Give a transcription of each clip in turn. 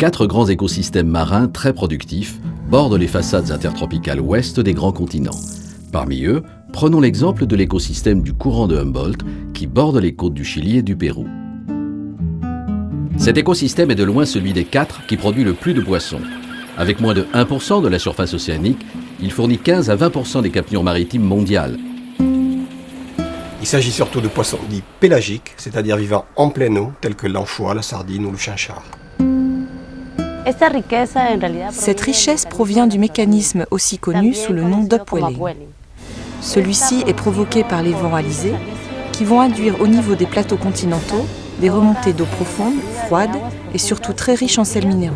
Quatre grands écosystèmes marins très productifs bordent les façades intertropicales ouest des grands continents. Parmi eux, prenons l'exemple de l'écosystème du courant de Humboldt qui borde les côtes du Chili et du Pérou. Cet écosystème est de loin celui des quatre qui produit le plus de poissons. Avec moins de 1% de la surface océanique, il fournit 15 à 20% des captures maritimes mondiales. Il s'agit surtout de poissons dits pélagiques, c'est-à-dire vivant en pleine eau, tels que l'anchois, la sardine ou le chinchard. Cette richesse provient du mécanisme aussi connu sous le nom d'upwelling. Celui-ci est provoqué par les vents alizés qui vont induire au niveau des plateaux continentaux des remontées d'eau profonde, froide et surtout très riches en sels minéraux.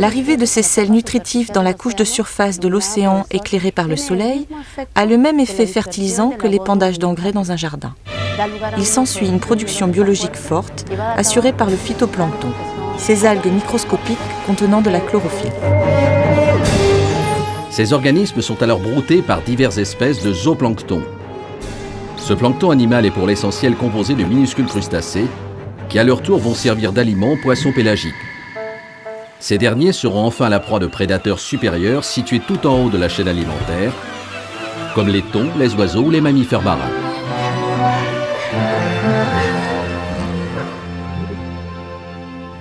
L'arrivée de ces sels nutritifs dans la couche de surface de l'océan éclairée par le soleil a le même effet fertilisant que l'épandage d'engrais dans un jardin. Il s'ensuit une production biologique forte assurée par le phytoplancton, ces algues microscopiques contenant de la chlorophylle. Ces organismes sont alors broutés par diverses espèces de zooplancton. Ce plancton animal est pour l'essentiel composé de minuscules crustacés qui à leur tour vont servir d'aliment aux poissons pélagiques. Ces derniers seront enfin la proie de prédateurs supérieurs situés tout en haut de la chaîne alimentaire, comme les thons, les oiseaux ou les mammifères marins.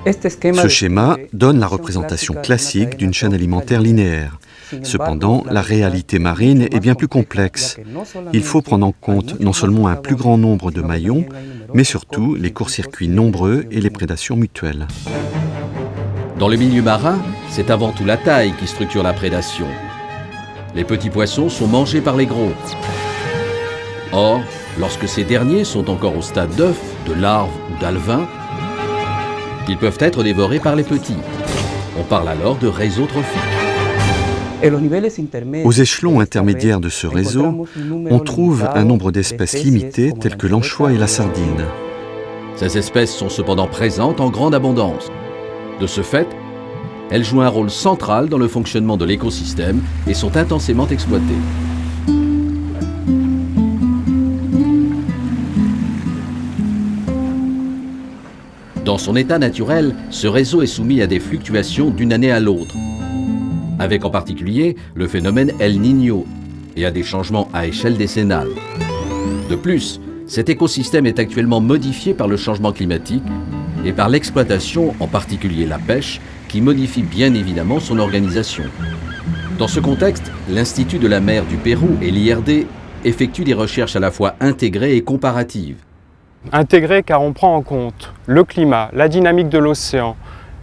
Ce schéma donne la représentation classique d'une chaîne alimentaire linéaire. Cependant, la réalité marine est bien plus complexe. Il faut prendre en compte non seulement un plus grand nombre de maillons, mais surtout les courts-circuits nombreux et les prédations mutuelles. Dans le milieu marin, c'est avant tout la taille qui structure la prédation. Les petits poissons sont mangés par les gros. Or, lorsque ces derniers sont encore au stade d'œuf, de larve ou d'alevin, ils peuvent être dévorés par les petits. On parle alors de réseau trophique. Aux échelons intermédiaires de ce réseau, on trouve un nombre d'espèces limitées telles que l'anchois et la sardine. Ces espèces sont cependant présentes en grande abondance. De ce fait, elles jouent un rôle central dans le fonctionnement de l'écosystème et sont intensément exploitées. Dans son état naturel, ce réseau est soumis à des fluctuations d'une année à l'autre, avec en particulier le phénomène El Niño et à des changements à échelle décennale. De plus, cet écosystème est actuellement modifié par le changement climatique et par l'exploitation, en particulier la pêche, qui modifie bien évidemment son organisation. Dans ce contexte, l'Institut de la mer du Pérou et l'IRD effectuent des recherches à la fois intégrées et comparatives. Intégrées car on prend en compte le climat, la dynamique de l'océan,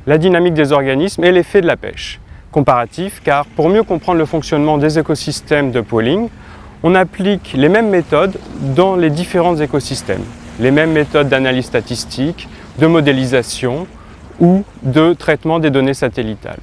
la dynamique des organismes et l'effet de la pêche. Comparatif car pour mieux comprendre le fonctionnement des écosystèmes de pooling, on applique les mêmes méthodes dans les différents écosystèmes. Les mêmes méthodes d'analyse statistique, de modélisation ou de traitement des données satellitales.